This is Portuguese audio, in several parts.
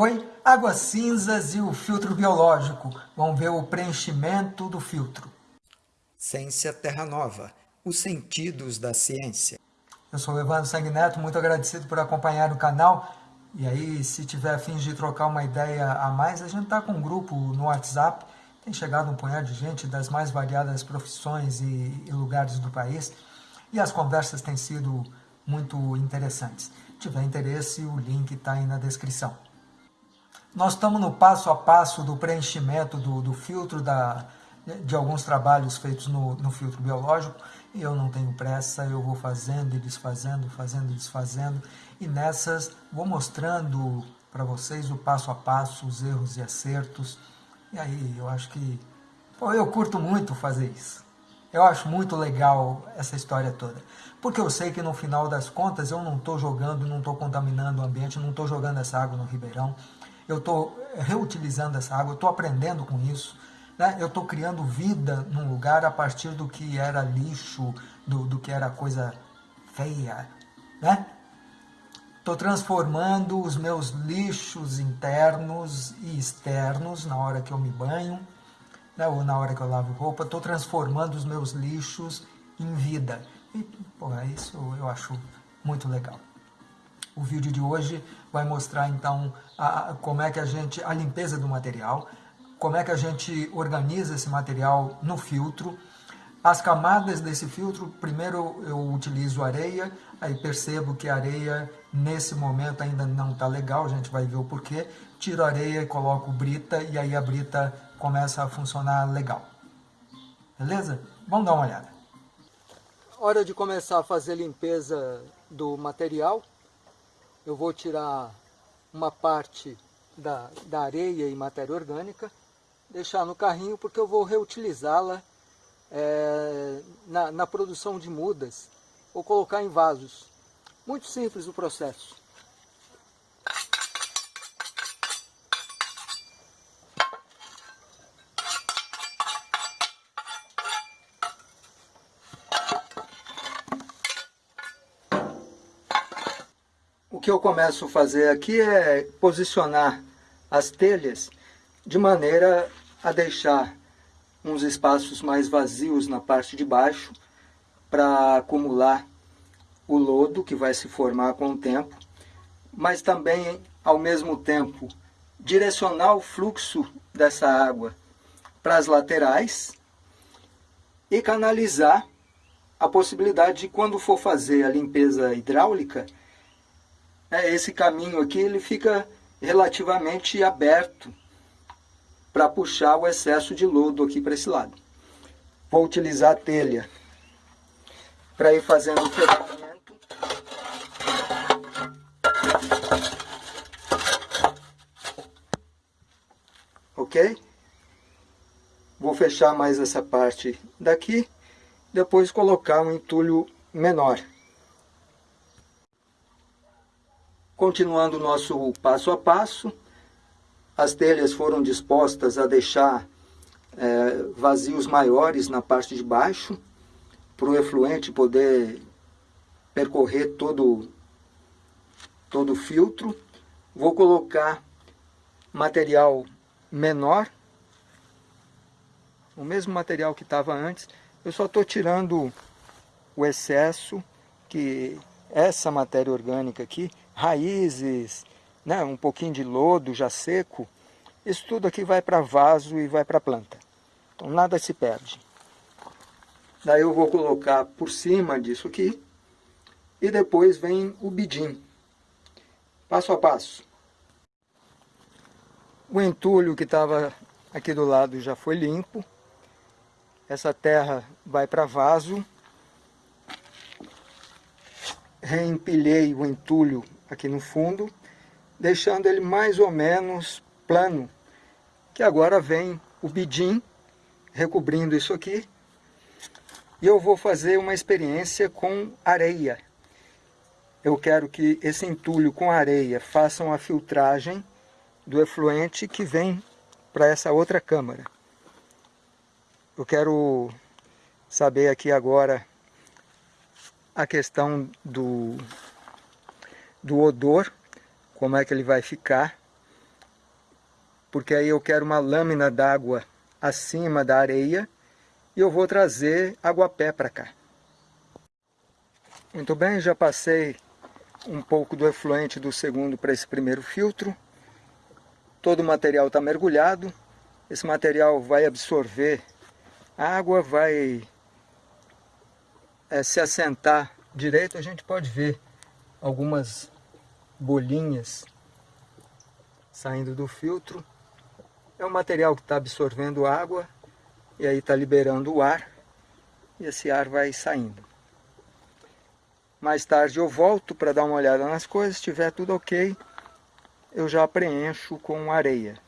Oi, águas cinzas e o filtro biológico. Vamos ver o preenchimento do filtro. Ciência Terra Nova, os sentidos da ciência. Eu sou o Evandro Sanguineto, muito agradecido por acompanhar o canal. E aí, se tiver fins de trocar uma ideia a mais, a gente está com um grupo no WhatsApp. Tem chegado um punhado de gente das mais variadas profissões e, e lugares do país. E as conversas têm sido muito interessantes. Se tiver interesse, o link está aí na descrição. Nós estamos no passo a passo do preenchimento do, do filtro da, de alguns trabalhos feitos no, no, filtro biológico eu não tenho pressa, eu vou fazendo e desfazendo, fazendo e desfazendo e nessas vou mostrando para vocês o passo a passo, os erros e acertos e aí eu acho que pô, eu curto muito fazer isso. Eu acho muito legal essa história toda. Porque eu sei que no final das contas eu não estou jogando, não estou contaminando o ambiente, não estou jogando essa água no ribeirão. Eu estou reutilizando essa água, eu estou aprendendo com isso. Né? Eu estou criando vida num lugar a partir do que era lixo, do, do que era coisa feia. Né? Estou transformando os meus lixos internos e externos na hora que eu me banho né, ou na hora que eu lavo roupa, estou transformando os meus lixos em vida. E, isso eu acho muito legal. O vídeo de hoje vai mostrar, então, a, como é que a gente, a limpeza do material, como é que a gente organiza esse material no filtro, as camadas desse filtro, primeiro eu utilizo areia, aí percebo que a areia nesse momento ainda não está legal, a gente vai ver o porquê. Tiro a areia e coloco brita, e aí a brita começa a funcionar legal. Beleza? Vamos dar uma olhada. Hora de começar a fazer limpeza do material. Eu vou tirar uma parte da, da areia e matéria orgânica, deixar no carrinho porque eu vou reutilizá-la é, na, na produção de mudas ou colocar em vasos. Muito simples o processo. Que eu começo a fazer aqui é posicionar as telhas de maneira a deixar uns espaços mais vazios na parte de baixo para acumular o lodo que vai se formar com o tempo, mas também, ao mesmo tempo, direcionar o fluxo dessa água para as laterais e canalizar a possibilidade de quando for fazer a limpeza hidráulica, né, esse caminho aqui ele fica relativamente aberto para puxar o excesso de lodo aqui para esse lado. Vou utilizar a telha para ir fazendo o fechamento. Ok? Vou fechar mais essa parte daqui, depois colocar um entulho menor. Continuando o nosso passo a passo, as telhas foram dispostas a deixar é, vazios maiores na parte de baixo, para o efluente poder percorrer todo, todo o filtro. Vou colocar material menor, o mesmo material que estava antes, eu só estou tirando o excesso, que essa matéria orgânica aqui, raízes, né, um pouquinho de lodo já seco, isso tudo aqui vai para vaso e vai para planta. Então nada se perde. Daí eu vou colocar por cima disso aqui, e depois vem o bidim, passo a passo. O entulho que estava aqui do lado já foi limpo. Essa terra vai para vaso. Reempilhei o entulho aqui no fundo deixando ele mais ou menos plano, que agora vem o bidim recobrindo isso aqui, e eu vou fazer uma experiência com areia. Eu quero que esse entulho com areia façam a filtragem do efluente que vem para essa outra câmara. Eu quero saber aqui agora a questão do, do odor como é que ele vai ficar. porque aí eu quero uma lâmina d'água acima da areia e eu vou trazer aguapé para cá. Muito bem, já passei um pouco do efluente do segundo para esse primeiro filtro. Todo o material está mergulhado. Esse material vai absorver água, vai é, se assentar direito. A gente pode ver algumas bolinhas saindo do filtro. É um material que está absorvendo água e aí está liberando o ar e esse ar vai saindo. Mais tarde eu volto para dar uma olhada nas coisas, se estiver tudo ok, eu já preencho com areia.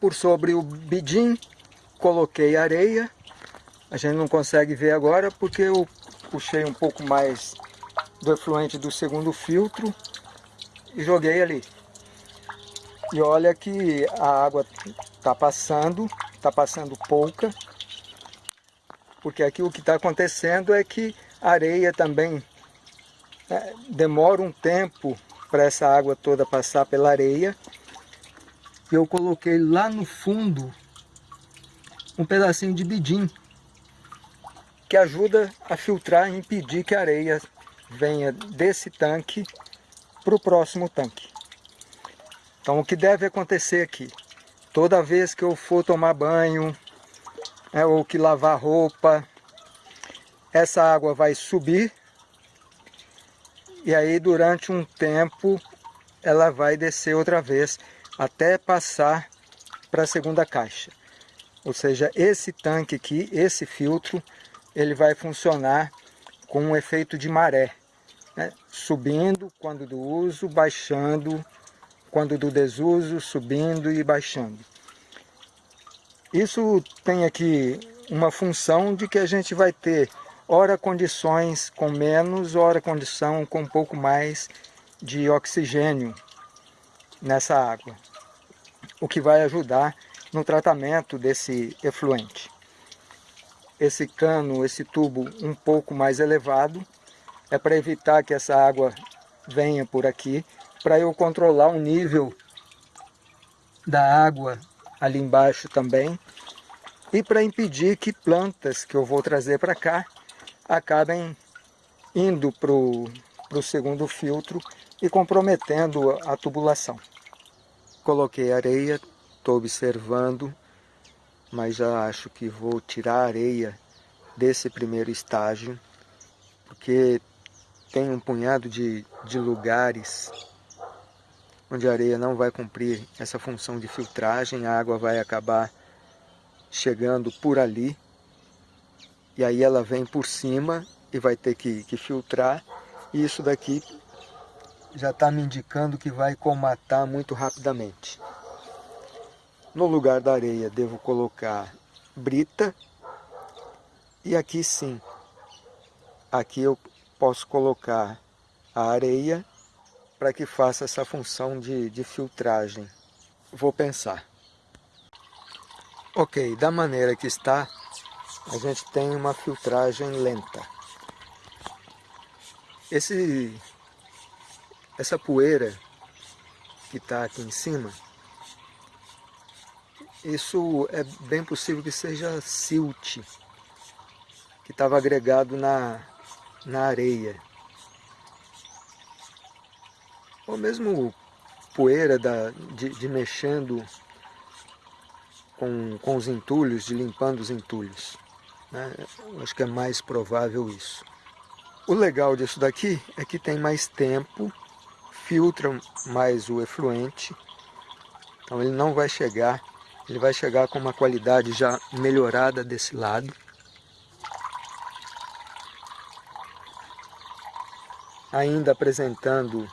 Por sobre o bidim, coloquei areia. A gente não consegue ver agora porque eu puxei um pouco mais do efluente do segundo filtro e joguei ali. E olha que a água está passando, está passando pouca, porque aqui o que está acontecendo é que a areia também é, demora um tempo para essa água toda passar pela areia. E eu coloquei lá no fundo um pedacinho de bidim, que ajuda a filtrar e impedir que a areia venha desse tanque para o próximo tanque. Então o que deve acontecer aqui? Toda vez que eu for tomar banho, é, ou que lavar roupa, essa água vai subir e aí durante um tempo ela vai descer outra vez até passar para a segunda caixa. Ou seja, esse tanque aqui, esse filtro, ele vai funcionar com um efeito de maré né? subindo quando do uso, baixando quando do desuso, subindo e baixando. Isso tem aqui uma função de que a gente vai ter ora condições com menos, ora condição com um pouco mais de oxigênio nessa água, o que vai ajudar no tratamento desse efluente. Esse cano, esse tubo um pouco mais elevado, é para evitar que essa água venha por aqui, para eu controlar o nível da água ali embaixo também, e para impedir que plantas que eu vou trazer para cá acabem indo para o segundo filtro e comprometendo a tubulação. Coloquei areia, estou observando, mas já acho que vou tirar a areia desse primeiro estágio, porque tem um punhado de, de lugares onde a areia não vai cumprir essa função de filtragem, a água vai acabar chegando por ali, e aí ela vem por cima e vai ter que, que filtrar, e isso daqui já está me indicando que vai comatar muito rapidamente. No lugar da areia devo colocar brita, e aqui sim, aqui eu posso colocar a areia para que faça essa função de, de filtragem. Vou pensar. Ok, da maneira que está, a gente tem uma filtragem lenta. Esse, essa poeira que está aqui em cima, isso é bem possível que seja silt, que estava agregado na, na areia. Ou mesmo poeira da, de, de mexendo com, com os entulhos, de limpando os entulhos. Né? Acho que é mais provável isso. O legal disso daqui é que tem mais tempo, filtra mais o efluente, então ele não vai chegar, ele vai chegar com uma qualidade já melhorada desse lado. Ainda apresentando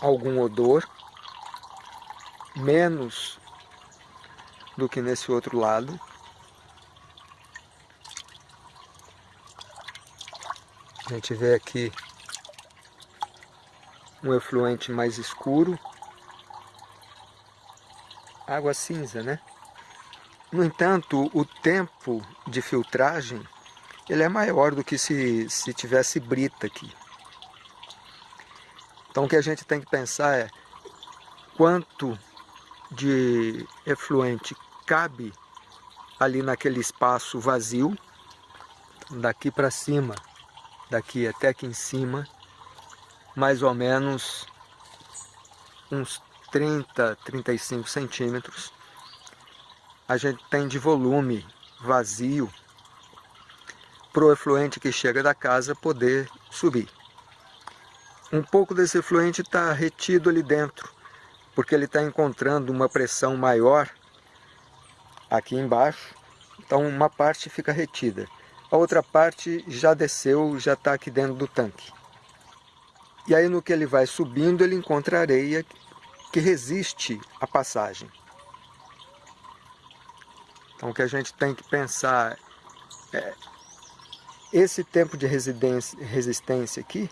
algum odor, menos do que nesse outro lado. A gente vê aqui um efluente mais escuro, água cinza, né? No entanto, o tempo de filtragem ele é maior do que se, se tivesse brita aqui. Então o que a gente tem que pensar é, quanto de efluente cabe ali naquele espaço vazio, daqui para cima, daqui até aqui em cima, mais ou menos uns 30, 35 centímetros, a gente tem de volume vazio para o efluente que chega da casa poder subir. Um pouco desse efluente está retido ali dentro, porque ele está encontrando uma pressão maior aqui embaixo, então uma parte fica retida. A outra parte já desceu, já está aqui dentro do tanque. E aí no que ele vai subindo, ele encontra areia que resiste à passagem. Então o que a gente tem que pensar é esse tempo de resistência aqui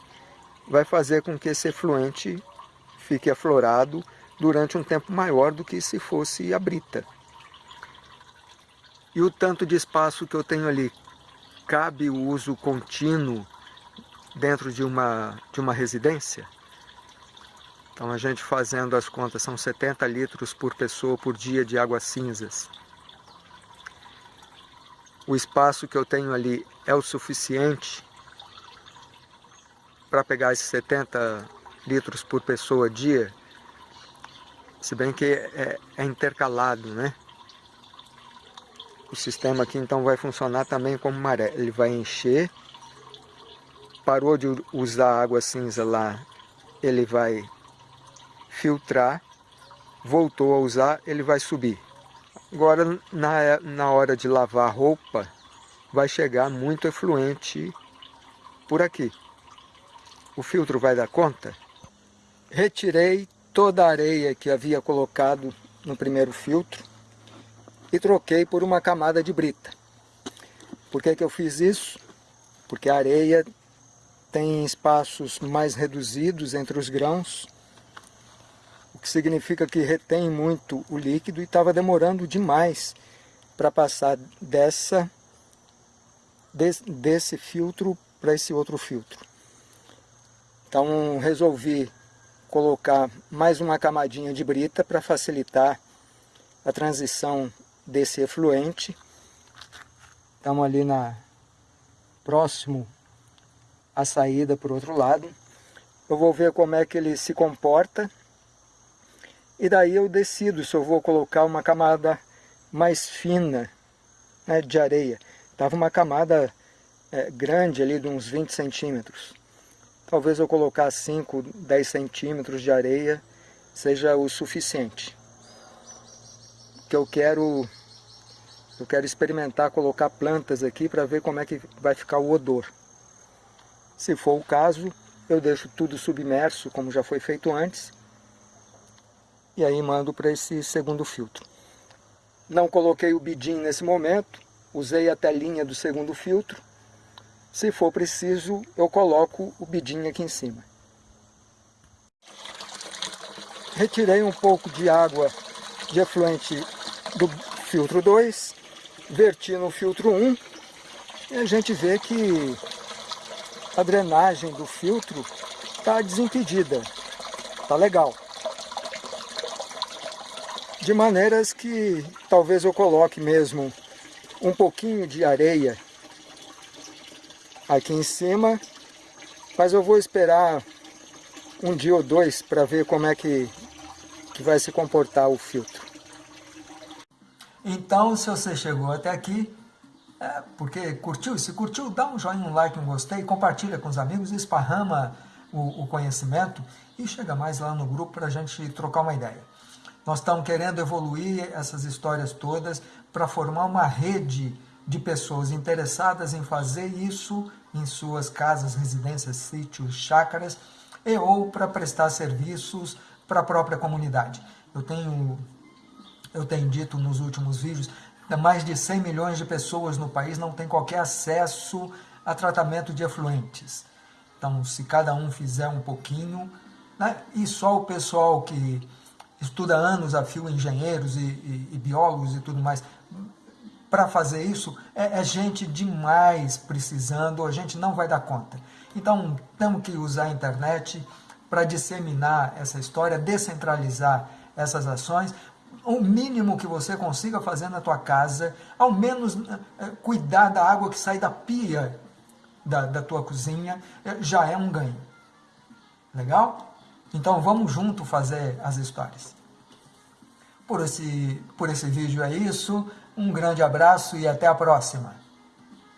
vai fazer com que esse efluente fique aflorado durante um tempo maior do que se fosse a brita. E o tanto de espaço que eu tenho ali, cabe o uso contínuo dentro de uma, de uma residência? Então a gente fazendo as contas, são 70 litros por pessoa por dia de águas cinzas. O espaço que eu tenho ali é o suficiente para pegar esses 70 litros por pessoa dia, se bem que é, é intercalado, né? O sistema aqui então vai funcionar também como maré. Ele vai encher, parou de usar água cinza lá, ele vai filtrar, voltou a usar, ele vai subir. Agora, na, na hora de lavar roupa, vai chegar muito efluente por aqui. O filtro vai dar conta? Retirei toda a areia que havia colocado no primeiro filtro e troquei por uma camada de brita. Por que, que eu fiz isso? Porque a areia tem espaços mais reduzidos entre os grãos, que significa que retém muito o líquido e estava demorando demais para passar dessa, desse, desse filtro para esse outro filtro. Então resolvi colocar mais uma camadinha de brita para facilitar a transição desse efluente. Estamos ali na próximo à saída o outro lado. Eu vou ver como é que ele se comporta. E daí eu decido se eu vou colocar uma camada mais fina né, de areia. Estava uma camada é, grande ali de uns 20 centímetros. Talvez eu colocar 5, 10 centímetros de areia seja o suficiente. Que eu quero eu quero experimentar colocar plantas aqui para ver como é que vai ficar o odor. Se for o caso, eu deixo tudo submerso, como já foi feito antes, e aí mando para esse segundo filtro. Não coloquei o bidim nesse momento, usei a telinha do segundo filtro. Se for preciso, eu coloco o bidim aqui em cima. Retirei um pouco de água de efluente do filtro 2 verti no filtro 1 e a gente vê que a drenagem do filtro está desimpedida, está legal. De maneiras que talvez eu coloque mesmo um pouquinho de areia aqui em cima, mas eu vou esperar um dia ou dois para ver como é que, que vai se comportar o filtro. Então, se você chegou até aqui, é porque curtiu, se curtiu, dá um joinha, um like, um gostei, compartilha com os amigos, esparrama o, o conhecimento e chega mais lá no grupo para a gente trocar uma ideia. Nós estamos querendo evoluir essas histórias todas para formar uma rede de pessoas interessadas em fazer isso em suas casas, residências, sítios, chácaras e ou para prestar serviços para a própria comunidade. Eu tenho eu tenho dito nos últimos vídeos, mais de 100 milhões de pessoas no país não têm qualquer acesso a tratamento de efluentes. Então, se cada um fizer um pouquinho, né, e só o pessoal que estuda anos a fio, engenheiros e, e, e biólogos e tudo mais, para fazer isso, é, é, gente demais precisando, a gente não vai dar conta. Então, temos que usar a internet para disseminar essa história, descentralizar essas ações, o mínimo que você consiga fazer na tua casa, ao menos é, cuidar da água que sai da pia da, da tua cozinha, é, já é um ganho. Legal? Então vamos junto fazer as histórias. Por esse, por esse vídeo é isso. Um grande abraço e até a próxima.